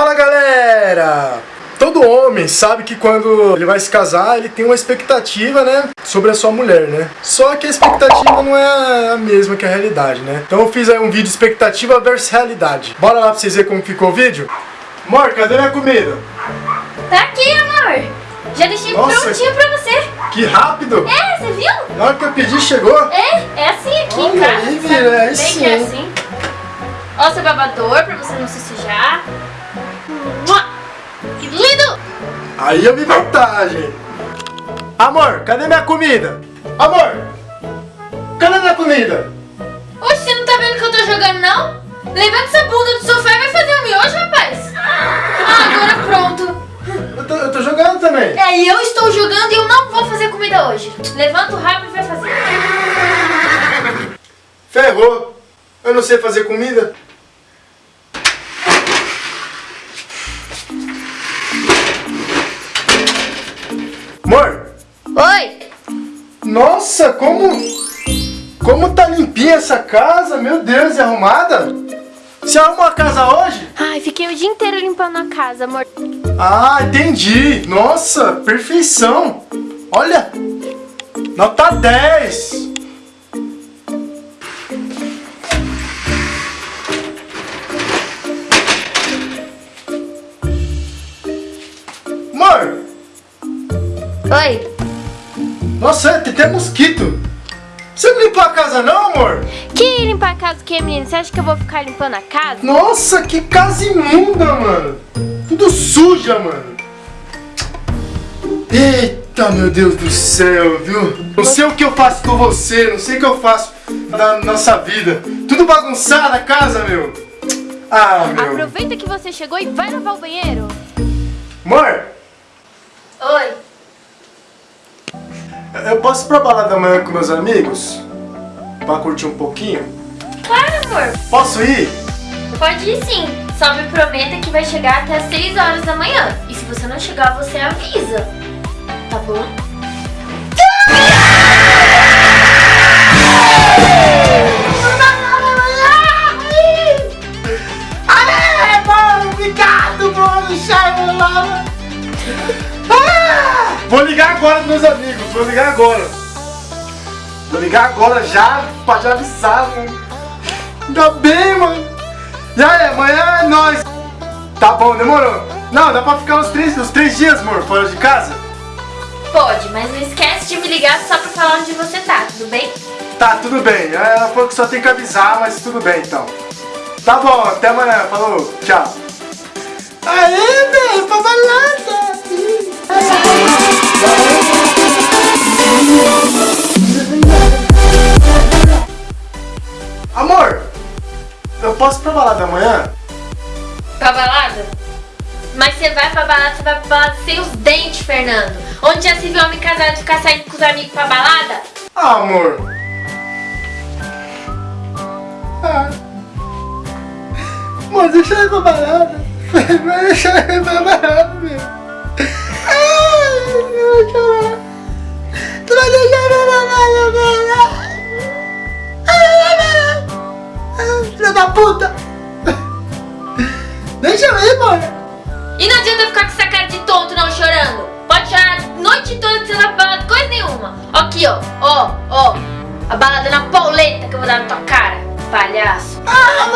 Fala galera! Todo homem sabe que quando ele vai se casar, ele tem uma expectativa, né, sobre a sua mulher, né? Só que a expectativa não é a mesma que a realidade, né? Então eu fiz aí um vídeo expectativa versus realidade. Bora lá pra vocês verem como ficou o vídeo? Amor, cadê minha comida? Tá aqui, amor. Já deixei Nossa. prontinho pra você. Que rápido! É, você viu? Na hora que eu pedi, chegou? É, é assim aqui em Olha casa. aí, sabe? filha, é Bem sim. que é assim. Ó, seu babador pra você não se sujar. Que lindo! Aí eu vi vantagem. Amor, cadê minha comida? Amor, cadê minha comida? Oxe, você não tá vendo que eu tô jogando, não? Levanta essa bunda do sofá e vai fazer um miojo, rapaz. Ah, agora pronto. Eu tô, eu tô jogando também. É, e eu estou jogando e eu não vou fazer comida hoje. Levanta o rabo e vai fazer. Ferrou. Eu não sei fazer comida. Nossa, como... Como tá limpinha essa casa, meu Deus, e arrumada? Você arrumou a casa hoje? Ai, fiquei o dia inteiro limpando a casa, amor. Ah, entendi. Nossa, perfeição. Olha, nota 10. Amor, Oi! Nossa, tem até mosquito. Você não limpou a casa não, amor? Que limpar a casa o que, menino? Você acha que eu vou ficar limpando a casa? Nossa, que casa imunda, mano. Tudo suja, mano. Eita, meu Deus do céu, viu? Não sei o que eu faço com você, não sei o que eu faço na nossa vida. Tudo bagunçado a casa, meu. Ah, meu. Aproveita que você chegou e vai lavar o banheiro. Amor, Oi! Eu posso ir pra balada amanhã com meus amigos? Pra curtir um pouquinho? Claro, amor. Posso ir? Pode ir sim. Só me prometa que vai chegar até às 6 horas da manhã. E se você não chegar, você avisa. Tá bom? Obrigado, mano! Vou ligar agora pros meus amigos, vou ligar agora. Vou ligar agora já, pra já avisar, mano. Ainda bem, mano. E aí, amanhã é nóis. Tá bom, demorou. Não, dá pra ficar uns três, uns três dias, amor, fora de casa? Pode, mas não esquece de me ligar só pra falar onde você tá, tudo bem? Tá, tudo bem. Ela falou que só tem que avisar, mas tudo bem, então. Tá bom, até amanhã. Falou, tchau. Aê, velho, pra balada. Posso ir pra balada amanhã? Pra balada? Mas você vai pra balada, você vai pra balada sem os dentes, Fernando. Onde já se viu homem casado ficar saindo com os amigos pra balada? Ah, amor. Ah. Amor, deixa eu ir pra balada. Vai deixar eu ir pra balada, meu. Ó Aqui, ó, ó, ó. A balada na pauleta que eu vou dar na tua cara, palhaço. Ah,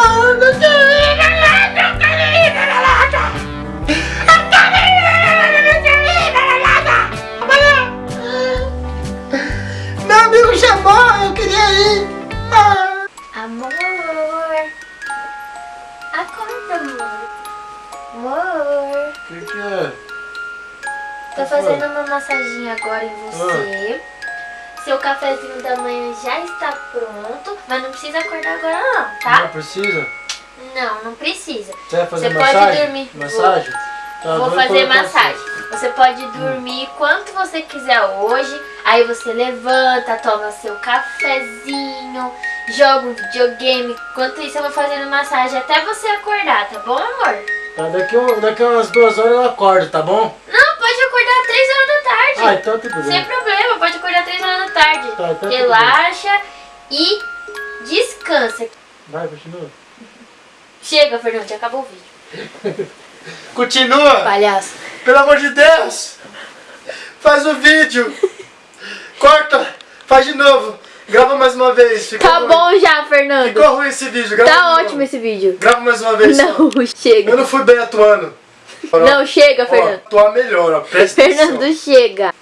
pra balada. Amanhã. Meu amigo chamou, eu queria ir. Ah. Amor. Acorda, amor. Amor. O que, que é? Tô fazendo uma massaginha agora em você. Seu cafezinho da manhã já está pronto, mas não precisa acordar agora não, tá? precisa? Não, não precisa. Você vai Você pode dormir. Massagem? Tá, Vou fazer colocar massagem. Você pode dormir quanto você quiser hoje. Aí você levanta, toma seu cafezinho, joga um videogame. Enquanto isso eu vou fazendo massagem até você acordar, tá bom, amor? Tá, daqui, daqui umas duas horas eu acordo, tá bom? Não, pode acordar às 3 horas da tarde. Ah, então tudo Sem bem. problema, pode acordar às 3 horas da tarde. Tá, então Relaxa e descansa. Vai, continua. Chega, Fernando, já acabou o vídeo. Continua! Palhaço. Pelo amor de Deus! Faz o vídeo! Corta! Faz de novo! Grava mais uma vez! Ficou Tá ruim. bom já, Fernando. Ficou ruim esse vídeo, grava Tá novo. ótimo esse vídeo. Grava mais uma vez. Não, Eu chega. não fui bem atuando. Não, chega, Ó, Fernando. tua melhor, ó. Presta Fernando, atenção. chega.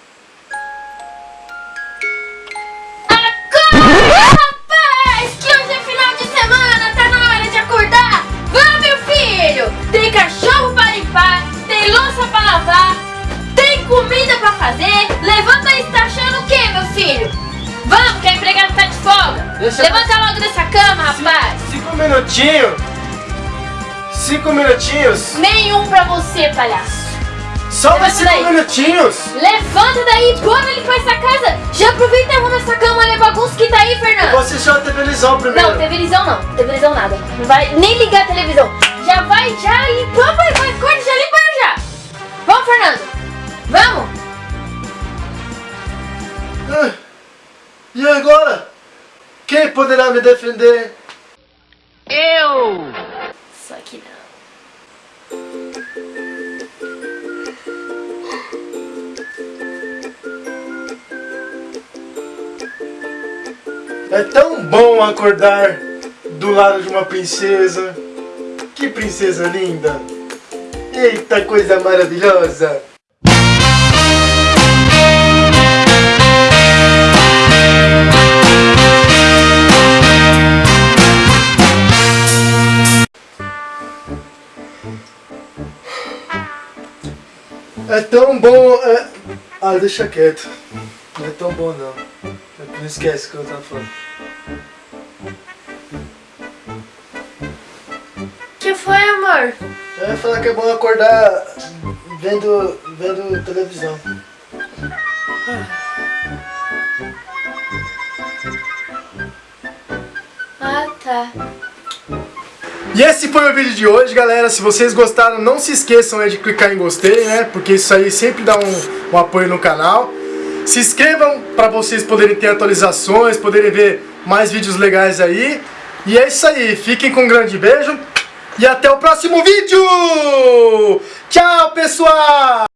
Acorda, rapaz! Que hoje é final de semana, tá na hora de acordar! Vamos, meu filho! Tem cachorro pra limpar, tem louça pra lavar, tem comida pra fazer. Levanta aí, você tá achando o quê, meu filho? Vamos, que a empregada tá de folga. Deixa- Levanta logo dessa cama, rapaz. Cinco minutinhos. Cinco minutinhos. Nenhum pra você, palhaço. Só mais cinco daí. minutinhos. Levanta daí, bora limpar essa casa. Já aproveita e arruma essa cama, olha a bagunça que tá aí, Fernando. Vou assistir a televisão primeiro. Não, televisão não. Televisão nada. Não vai nem ligar a televisão. Já vai, já limpar, vai, vai, acorda, já limpa já. Vamos, Fernando. Vamos. Ah, E agora? Quem poderá me defender? Só que não. É tão bom acordar do lado de uma princesa. Que princesa linda! Eita coisa maravilhosa! É tão bom. É... Ah, deixa quieto. Não é tão bom não. Não esquece o que eu tava falando. que foi, amor? Eu ia falar que é bom acordar vendo, vendo televisão. Ah, tá. E esse foi o vídeo de hoje, galera. Se vocês gostaram, não se esqueçam de clicar em gostei, né? Porque isso aí sempre dá um, um apoio no canal. Se inscrevam para vocês poderem ter atualizações, poderem ver mais vídeos legais aí. E é isso aí. Fiquem com um grande beijo. E até o próximo vídeo! Tchau, pessoal!